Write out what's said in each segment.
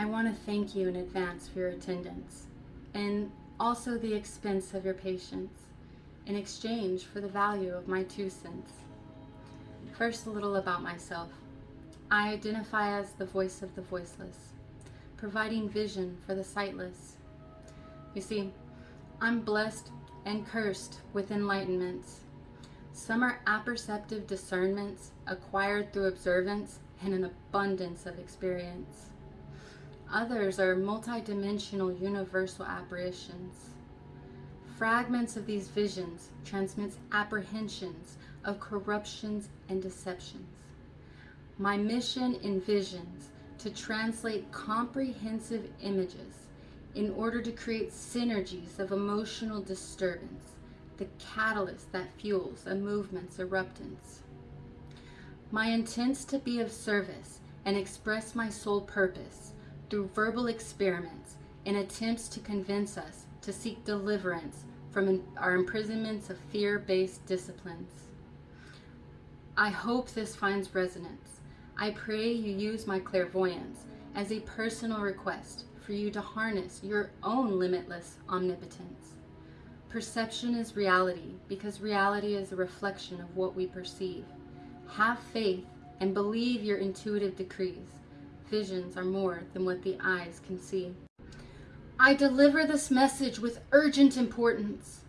I want to thank you in advance for your attendance and also the expense of your patience in exchange for the value of my two cents. First, a little about myself. I identify as the voice of the voiceless, providing vision for the sightless. You see, I'm blessed and cursed with enlightenments. Some are apperceptive discernments acquired through observance and an abundance of experience. Others are multidimensional universal apparitions. Fragments of these visions transmits apprehensions of corruptions and deceptions. My mission envisions to translate comprehensive images in order to create synergies of emotional disturbance, the catalyst that fuels a movement's eruptance. My intent's to be of service and express my sole purpose through verbal experiments and attempts to convince us to seek deliverance from our imprisonments of fear-based disciplines. I hope this finds resonance. I pray you use my clairvoyance as a personal request for you to harness your own limitless omnipotence. Perception is reality because reality is a reflection of what we perceive. Have faith and believe your intuitive decrees. Visions are more than what the eyes can see. I deliver this message with urgent importance.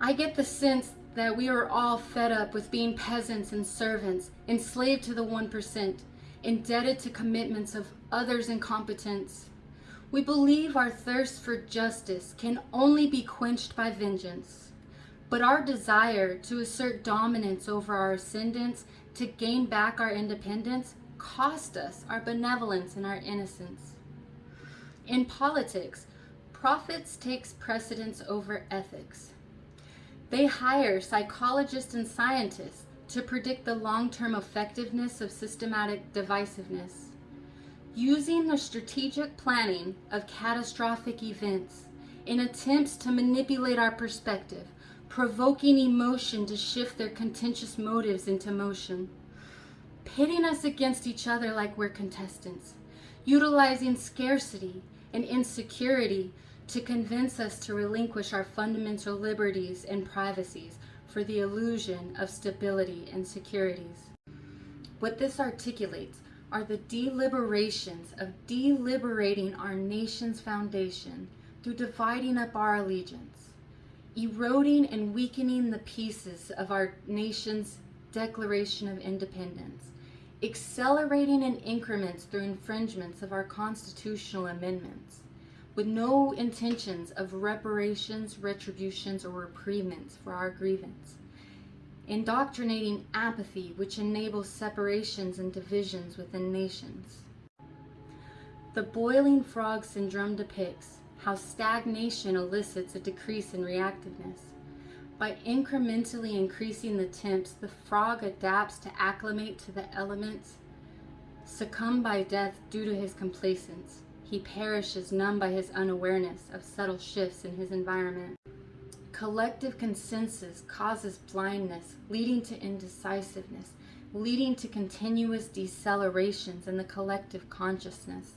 I get the sense that we are all fed up with being peasants and servants, enslaved to the 1%, indebted to commitments of others' incompetence. We believe our thirst for justice can only be quenched by vengeance, but our desire to assert dominance over our ascendants to gain back our independence cost us our benevolence and our innocence. In politics, profits takes precedence over ethics. They hire psychologists and scientists to predict the long-term effectiveness of systematic divisiveness. Using the strategic planning of catastrophic events in attempts to manipulate our perspective, provoking emotion to shift their contentious motives into motion, pitting us against each other like we're contestants, utilizing scarcity and insecurity to convince us to relinquish our fundamental liberties and privacies for the illusion of stability and securities. What this articulates are the deliberations of deliberating our nation's foundation through dividing up our allegiance, eroding and weakening the pieces of our nation's Declaration of Independence, accelerating in increments through infringements of our constitutional amendments, with no intentions of reparations, retributions, or repriements for our grievance. Indoctrinating apathy, which enables separations and divisions within nations. The boiling frog syndrome depicts how stagnation elicits a decrease in reactiveness, by incrementally increasing the temps, the frog adapts to acclimate to the elements. Succumb by death due to his complacence, he perishes numb by his unawareness of subtle shifts in his environment. Collective consensus causes blindness, leading to indecisiveness, leading to continuous decelerations in the collective consciousness.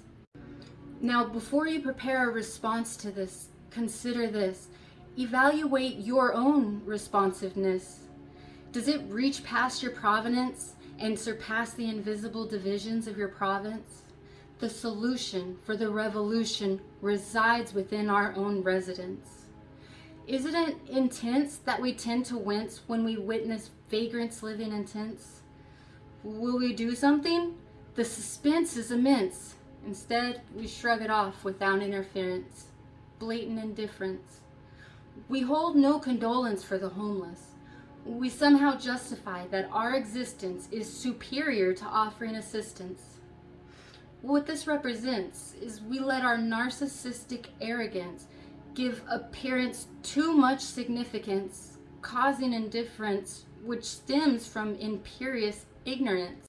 Now, before you prepare a response to this, consider this. Evaluate your own responsiveness. Does it reach past your provenance and surpass the invisible divisions of your province? The solution for the revolution resides within our own residence. Isn't it intense that we tend to wince when we witness vagrants living in tents? Will we do something? The suspense is immense. Instead, we shrug it off without interference. Blatant indifference. We hold no condolence for the homeless. We somehow justify that our existence is superior to offering assistance. What this represents is we let our narcissistic arrogance give appearance too much significance, causing indifference, which stems from imperious ignorance.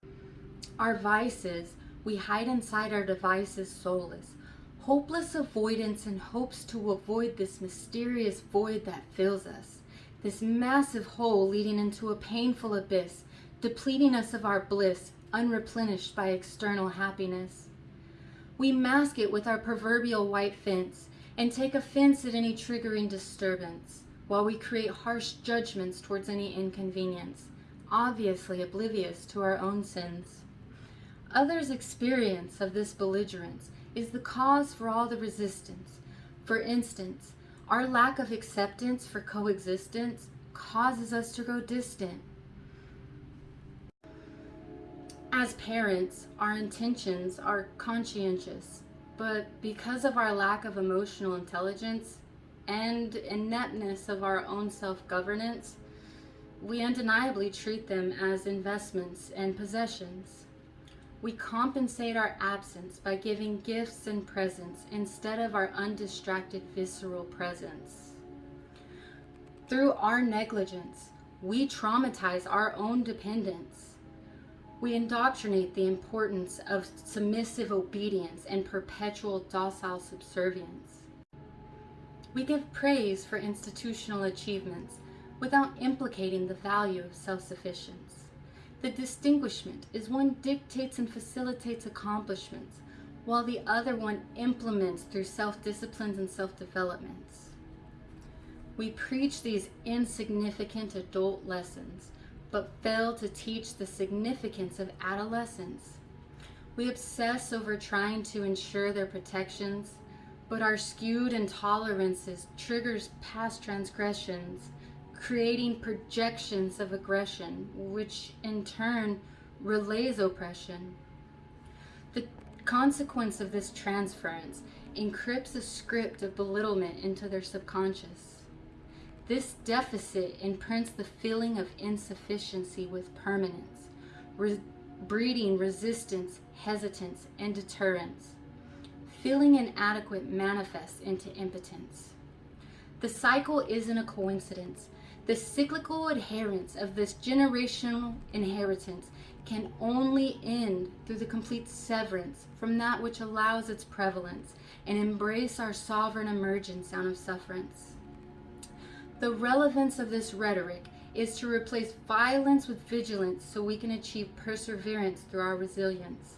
Our vices, we hide inside our devices soulless, hopeless avoidance and hopes to avoid this mysterious void that fills us, this massive hole leading into a painful abyss, depleting us of our bliss, unreplenished by external happiness. We mask it with our proverbial white fence and take offense at any triggering disturbance, while we create harsh judgments towards any inconvenience, obviously oblivious to our own sins. Others' experience of this belligerence is the cause for all the resistance. For instance, our lack of acceptance for coexistence causes us to grow distant. As parents, our intentions are conscientious, but because of our lack of emotional intelligence and ineptness of our own self-governance, we undeniably treat them as investments and possessions. We compensate our absence by giving gifts and presents instead of our undistracted visceral presence. Through our negligence, we traumatize our own dependence. We indoctrinate the importance of submissive obedience and perpetual docile subservience. We give praise for institutional achievements without implicating the value of self-sufficiency. The distinguishment is one dictates and facilitates accomplishments, while the other one implements through self-disciplines and self-developments. We preach these insignificant adult lessons, but fail to teach the significance of adolescence. We obsess over trying to ensure their protections, but our skewed intolerances triggers past transgressions creating projections of aggression, which in turn relays oppression. The consequence of this transference encrypts a script of belittlement into their subconscious. This deficit imprints the feeling of insufficiency with permanence, re breeding resistance, hesitance, and deterrence. Feeling inadequate manifests into impotence. The cycle isn't a coincidence. The cyclical adherence of this generational inheritance can only end through the complete severance from that which allows its prevalence and embrace our sovereign emergence out of sufferance. The relevance of this rhetoric is to replace violence with vigilance so we can achieve perseverance through our resilience.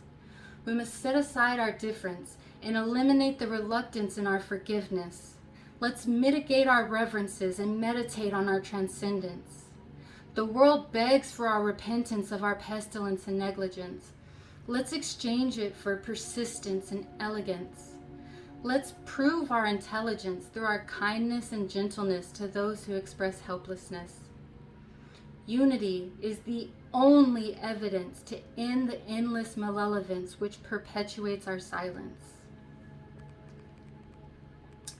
We must set aside our difference and eliminate the reluctance in our forgiveness Let's mitigate our reverences and meditate on our transcendence. The world begs for our repentance of our pestilence and negligence. Let's exchange it for persistence and elegance. Let's prove our intelligence through our kindness and gentleness to those who express helplessness. Unity is the only evidence to end the endless malevolence which perpetuates our silence.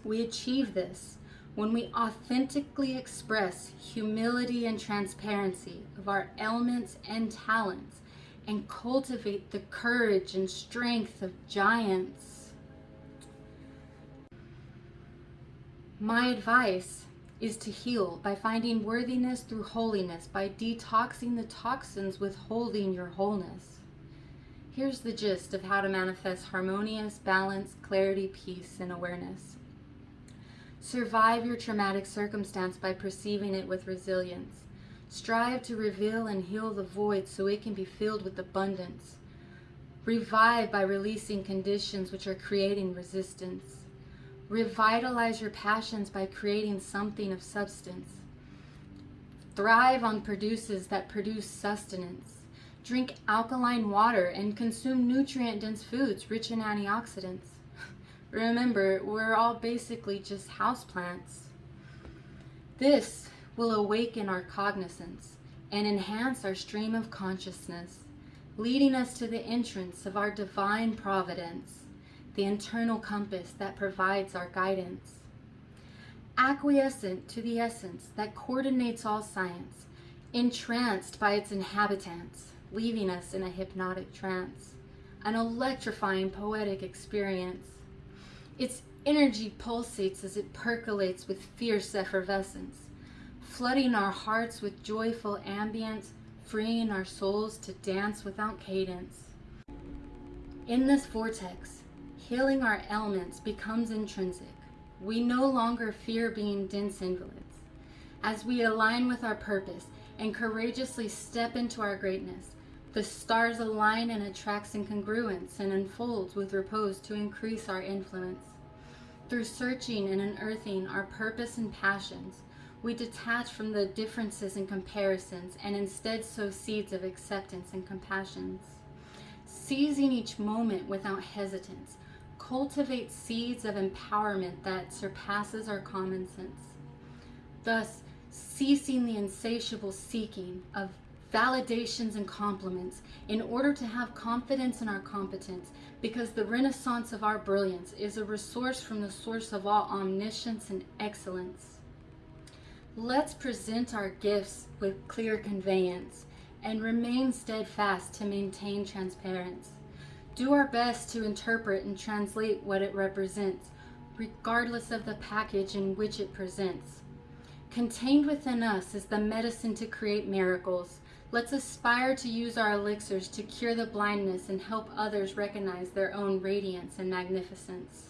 We achieve this when we authentically express humility and transparency of our elements and talents and cultivate the courage and strength of giants. My advice is to heal by finding worthiness through holiness, by detoxing the toxins withholding your wholeness. Here's the gist of how to manifest harmonious, balance, clarity, peace, and awareness. Survive your traumatic circumstance by perceiving it with resilience. Strive to reveal and heal the void so it can be filled with abundance. Revive by releasing conditions which are creating resistance. Revitalize your passions by creating something of substance. Thrive on produces that produce sustenance. Drink alkaline water and consume nutrient-dense foods rich in antioxidants. Remember, we're all basically just houseplants. This will awaken our cognizance and enhance our stream of consciousness, leading us to the entrance of our divine providence, the internal compass that provides our guidance. Acquiescent to the essence that coordinates all science, entranced by its inhabitants, leaving us in a hypnotic trance, an electrifying poetic experience its energy pulsates as it percolates with fierce effervescence, flooding our hearts with joyful ambience, freeing our souls to dance without cadence. In this vortex, healing our ailments becomes intrinsic. We no longer fear being dense invalids. As we align with our purpose and courageously step into our greatness, The stars align and attracts incongruence and unfolds with repose to increase our influence. Through searching and unearthing our purpose and passions, we detach from the differences and comparisons and instead sow seeds of acceptance and compassions. Seizing each moment without hesitance, cultivate seeds of empowerment that surpasses our common sense. Thus, ceasing the insatiable seeking of validations and compliments in order to have confidence in our competence because the renaissance of our brilliance is a resource from the source of all omniscience and excellence. Let's present our gifts with clear conveyance and remain steadfast to maintain transparency. Do our best to interpret and translate what it represents, regardless of the package in which it presents. Contained within us is the medicine to create miracles. Let's aspire to use our elixirs to cure the blindness and help others recognize their own radiance and magnificence.